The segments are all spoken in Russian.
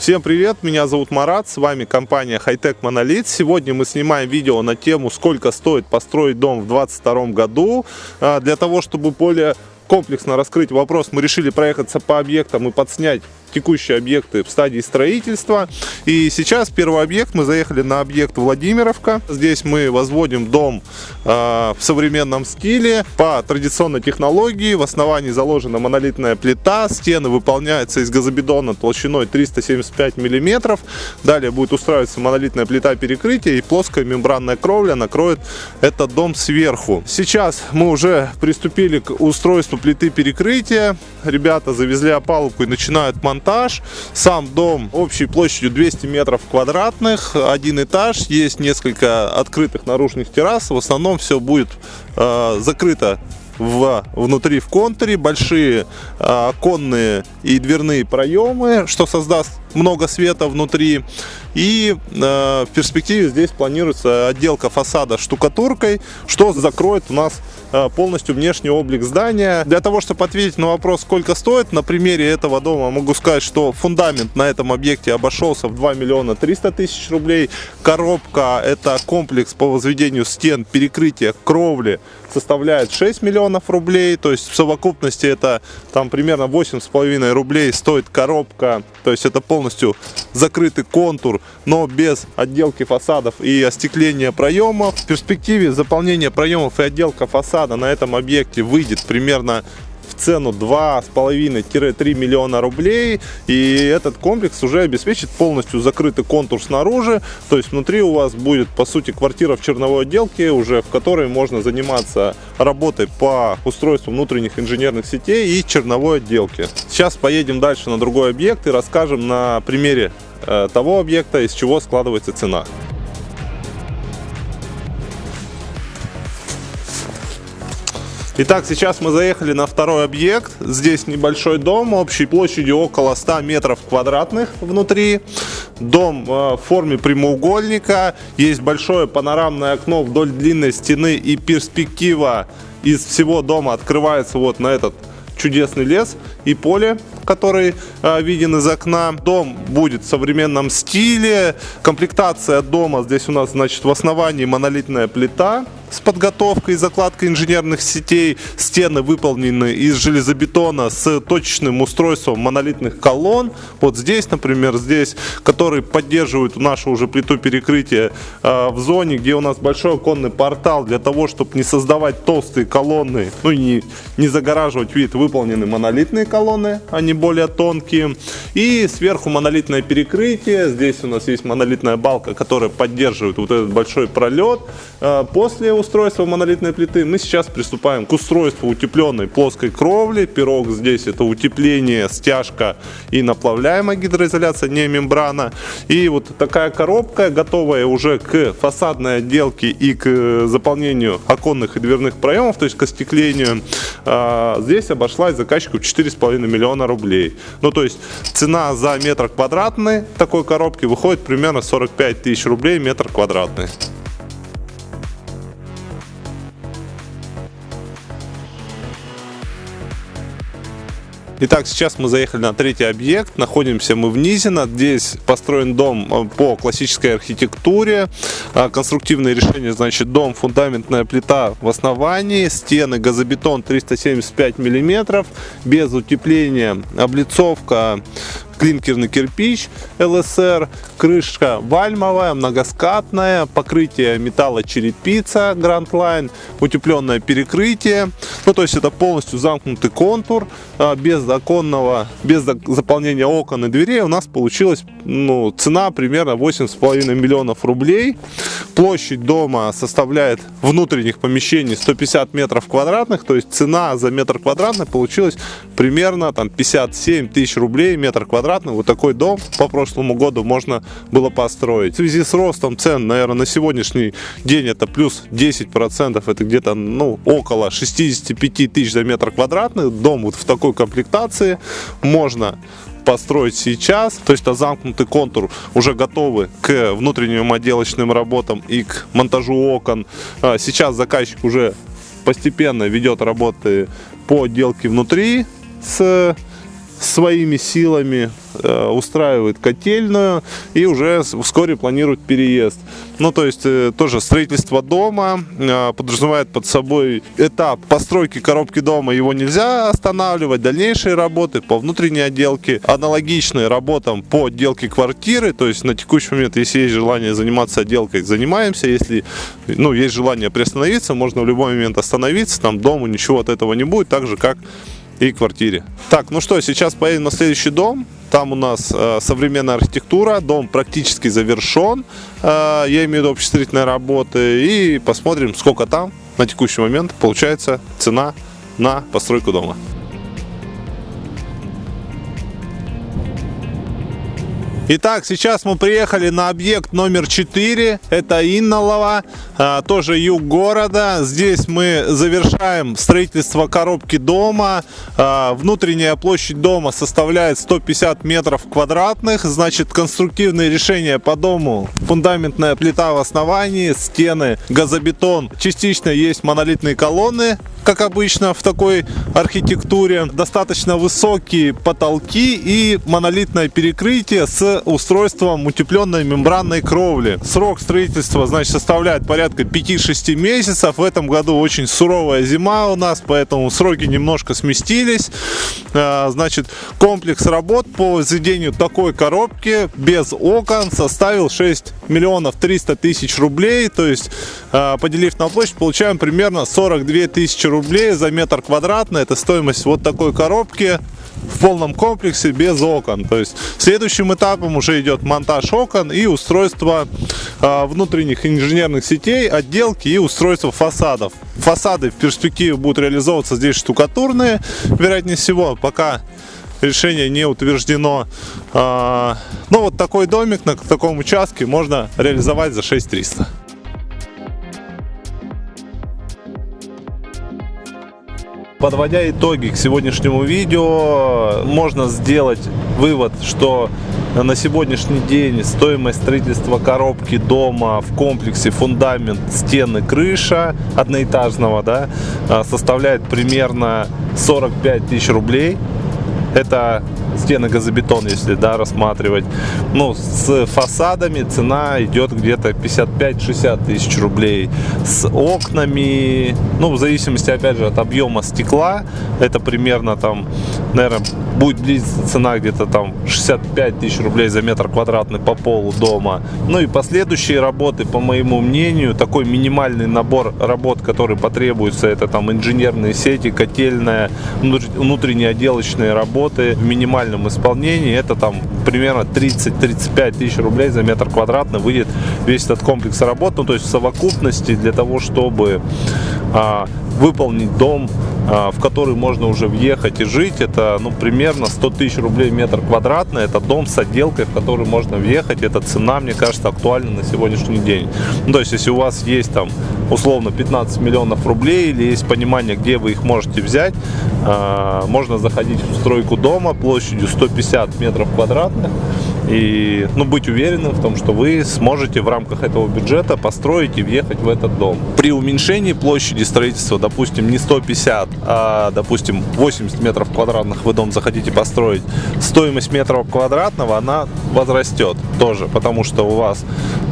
Всем привет, меня зовут Марат, с вами компания Hightech Monolith. Сегодня мы снимаем видео на тему, сколько стоит построить дом в 2022 году. А, для того, чтобы более комплексно раскрыть вопрос, мы решили проехаться по объектам и подснять текущие объекты в стадии строительства. И сейчас первый объект, мы заехали на объект Владимировка. Здесь мы возводим дом э, в современном стиле по традиционной технологии. В основании заложена монолитная плита, стены выполняются из газобетона толщиной 375 миллиметров. Далее будет устраиваться монолитная плита перекрытия и плоская мембранная кровля накроет этот дом сверху. Сейчас мы уже приступили к устройству плиты перекрытия. Ребята завезли опалубку и начинают монтаж монтаж. Сам дом общей площадью 200 метров квадратных, один этаж, есть несколько открытых наружных террас. В основном все будет э, закрыто в, внутри в контуре, большие э, оконные и дверные проемы, что создаст много света внутри. И э, в перспективе здесь планируется отделка фасада штукатуркой, что закроет у нас э, полностью внешний облик здания. Для того, чтобы ответить на вопрос, сколько стоит, на примере этого дома могу сказать, что фундамент на этом объекте обошелся в 2 миллиона 300 тысяч рублей. Коробка – это комплекс по возведению стен, перекрытия, кровли составляет 6 миллионов рублей. То есть в совокупности это там примерно 8,5 рублей стоит коробка. То есть это полностью закрытый контур но без отделки фасадов и остекления проемов. В перспективе заполнение проемов и отделка фасада на этом объекте выйдет примерно цену 2,5-3 миллиона рублей. И этот комплекс уже обеспечит полностью закрытый контур снаружи. То есть внутри у вас будет, по сути, квартира в черновой отделке, уже в которой можно заниматься работой по устройству внутренних инженерных сетей и черновой отделки. Сейчас поедем дальше на другой объект и расскажем на примере Э, того объекта, из чего складывается цена. Итак, сейчас мы заехали на второй объект. Здесь небольшой дом общей площадью около 100 метров квадратных внутри. Дом э, в форме прямоугольника. Есть большое панорамное окно вдоль длинной стены и перспектива из всего дома открывается вот на этот чудесный лес и поле, который э, виден из окна. Дом будет в современном стиле. Комплектация дома здесь у нас, значит, в основании монолитная плита с подготовкой и закладкой инженерных сетей. Стены выполнены из железобетона с точечным устройством монолитных колонн. Вот здесь, например, здесь, который поддерживает нашу уже плиту перекрытия э, в зоне, где у нас большой оконный портал для того, чтобы не создавать толстые колонны, ну и не, не загораживать вид, выполнены монолитные колонны, они более тонкие. И сверху монолитное перекрытие. Здесь у нас есть монолитная балка, которая поддерживает вот этот большой пролет. Э, после устройства монолитной плиты, мы сейчас приступаем к устройству утепленной плоской кровли. Пирог здесь это утепление, стяжка и наплавляемая гидроизоляция, не мембрана. И вот такая коробка, готовая уже к фасадной отделке и к заполнению оконных и дверных проемов, то есть к остеклению. А, здесь обошлась заказчику 4,5 миллиона рублей. Ну, то есть цена за метр квадратный такой коробки выходит примерно 45 тысяч рублей метр квадратный. Итак, сейчас мы заехали на третий объект. Находимся мы в Низино. Здесь построен дом э, по классической архитектуре. А, конструктивное решение, значит, дом, фундаментная плита в основании, стены, газобетон 375 миллиметров, без утепления, облицовка клинкерный кирпич ЛСР, крышка вальмовая, многоскатная, покрытие металла черепица Grand Line, утепленное перекрытие. Ну, то есть это полностью замкнутый контур, а, без оконного, без заполнения окон и дверей у нас получилась ну, цена примерно 8,5 миллионов рублей. Площадь дома составляет внутренних помещений 150 метров квадратных, то есть цена за метр квадратный получилась примерно там 57 тысяч рублей метр квадратный. Вот такой дом по прошлому году можно было построить. В связи с ростом цен, наверное, на сегодняшний день это плюс 10%, это где-то ну, около 65 тысяч за метр квадратный. Дом вот в такой комплектации можно построить сейчас, то есть это замкнутый контур, уже готовы к внутренним отделочным работам и к монтажу окон. А, сейчас заказчик уже постепенно ведет работы по отделке внутри с своими силами э, устраивает котельную и уже вскоре планирует переезд. Ну, то есть, э, тоже строительство дома э, подразумевает под собой этап постройки коробки дома, его нельзя останавливать, дальнейшие работы по внутренней отделке, аналогичные работам по отделке квартиры, то есть на текущий момент, если есть желание заниматься отделкой, занимаемся, если ну, есть желание приостановиться, можно в любой момент остановиться, там дому ничего от этого не будет, так же как и квартире. Так, ну что, сейчас поедем на следующий дом. Там у нас э, современная архитектура, дом практически завершен, э, я имею в виду общестроительные работы, и посмотрим, сколько там на текущий момент получается цена на постройку дома. Итак, сейчас мы приехали на объект номер 4. Это Иннолова, а, тоже юг города. Здесь мы завершаем строительство коробки дома. А, внутренняя площадь дома составляет 150 метров квадратных. Значит, конструктивные решения по дому. Фундаментная плита в основании, стены, газобетон. Частично есть монолитные колонны как обычно в такой архитектуре. Достаточно высокие потолки и монолитное перекрытие с устройством утепленной мембранной кровли. Срок строительства значит, составляет порядка 5-6 месяцев. В этом году очень суровая зима у нас, поэтому сроки немножко сместились. А, значит, комплекс работ по возведению такой коробки без окон составил 6 миллионов 300 тысяч рублей. То есть, а, поделив на площадь, получаем примерно 42 тысячи рублей за метр квадратный. Это стоимость вот такой коробки в полном комплексе без окон. То есть следующим этапом уже идет монтаж окон и устройство э, внутренних инженерных сетей, отделки и устройство фасадов. Фасады в перспективе будут реализовываться здесь штукатурные, вероятнее всего, пока решение не утверждено. Э, ну вот такой домик на таком участке можно реализовать за 6300. Подводя итоги к сегодняшнему видео, можно сделать вывод, что на сегодняшний день стоимость строительства коробки дома в комплексе фундамент, стены, крыша одноэтажного да, составляет примерно 45 тысяч рублей. Это стены газобетон, если да, рассматривать. Ну, с фасадами цена идет где-то 55-60 тысяч рублей. С окнами, ну, в зависимости, опять же, от объема стекла, это примерно там, наверное, будет близиться цена где-то там 65 тысяч рублей за метр квадратный по полу дома. Ну и последующие работы, по моему мнению, такой минимальный набор работ, который потребуется, это там инженерные сети, котельная, внутренние отделочные работы в минимальном исполнении, это там примерно 30-35 тысяч рублей за метр квадратный выйдет весь этот комплекс работ. Ну то есть в совокупности для того, чтобы а, выполнить дом, в который можно уже въехать и жить. Это ну, примерно 100 тысяч рублей метр квадратный. Это дом с отделкой, в который можно въехать. Эта цена, мне кажется, актуальна на сегодняшний день. Ну, то есть, если у вас есть там условно 15 миллионов рублей или есть понимание, где вы их можете взять, а, можно заходить в стройку дома площадью 150 метров квадратных и ну, быть уверенным в том, что вы сможете в рамках этого бюджета построить и въехать в этот дом. При уменьшении площади строительства, допустим, не 150, а, допустим, 80 метров квадратных вы дом захотите построить, стоимость метра квадратного, она возрастет тоже, потому что у вас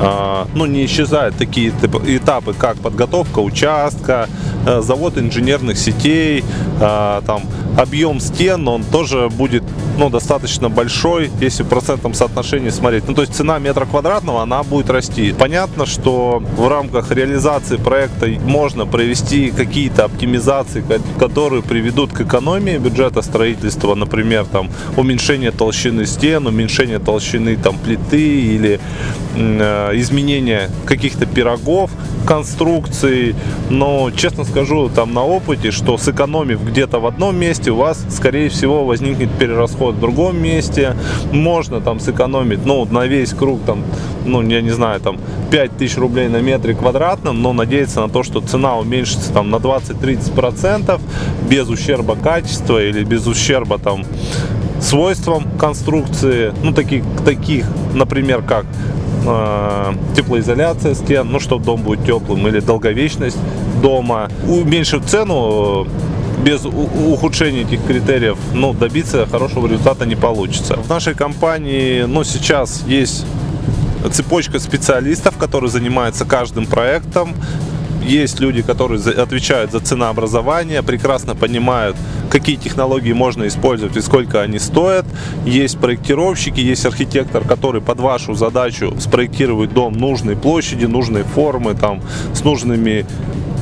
а, ну, не исчезают такие этапы, как подготовка участка, э, завод инженерных сетей, а, там, объем стен, он тоже будет ну, достаточно большой, если в процентном соотношении смотреть. Ну, то есть цена метра квадратного, она будет расти. Понятно, что в рамках реализации проекта можно провести какие-то оптимизации, которые приведут к экономии бюджета строительства, например, там, уменьшение толщины стен, уменьшение толщины там, плиты или э, изменение каких-то пирогов, конструкции. Но, честно скажу, там на опыте, что сэкономив где-то в одном месте, у вас, скорее всего, возникнет перерасход в другом месте. Можно там сэкономить, ну, на весь круг, там, ну, я не знаю, там, 5000 рублей на метре квадратном, но надеяться на то, что цена уменьшится там на 20-30% без ущерба качества или без ущерба там свойствам конструкции, ну, таких, таких например, как э, теплоизоляция стен, ну, чтобы дом будет теплым, или долговечность дома. Уменьшив цену, без ухудшения этих критериев ну, добиться хорошего результата не получится. В нашей компании ну, сейчас есть цепочка специалистов, которые занимаются каждым проектом. Есть люди, которые отвечают за ценообразование, прекрасно понимают, какие технологии можно использовать и сколько они стоят. Есть проектировщики, есть архитектор, который под вашу задачу спроектирует дом нужной площади, нужной формы, там, с нужными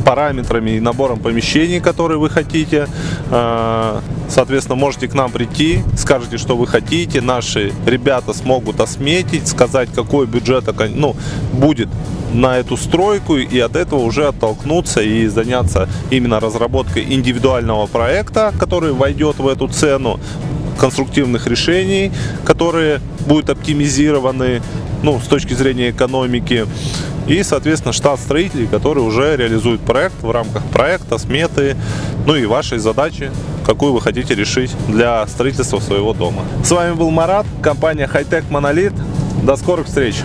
параметрами и набором помещений, которые вы хотите. А, соответственно, можете к нам прийти, скажете, что вы хотите. Наши ребята смогут осметить, сказать, какой бюджет ну, будет на эту стройку и от этого уже оттолкнуться и заняться именно разработкой индивидуального проекта, который войдет в эту цену конструктивных решений, которые будут оптимизированы ну, с точки зрения экономики. И, соответственно, штат строителей, которые уже реализуют проект в рамках проекта, сметы, ну и вашей задачи, какую вы хотите решить для строительства своего дома. С вами был Марат, компания Hightech Monolith. До скорых встреч!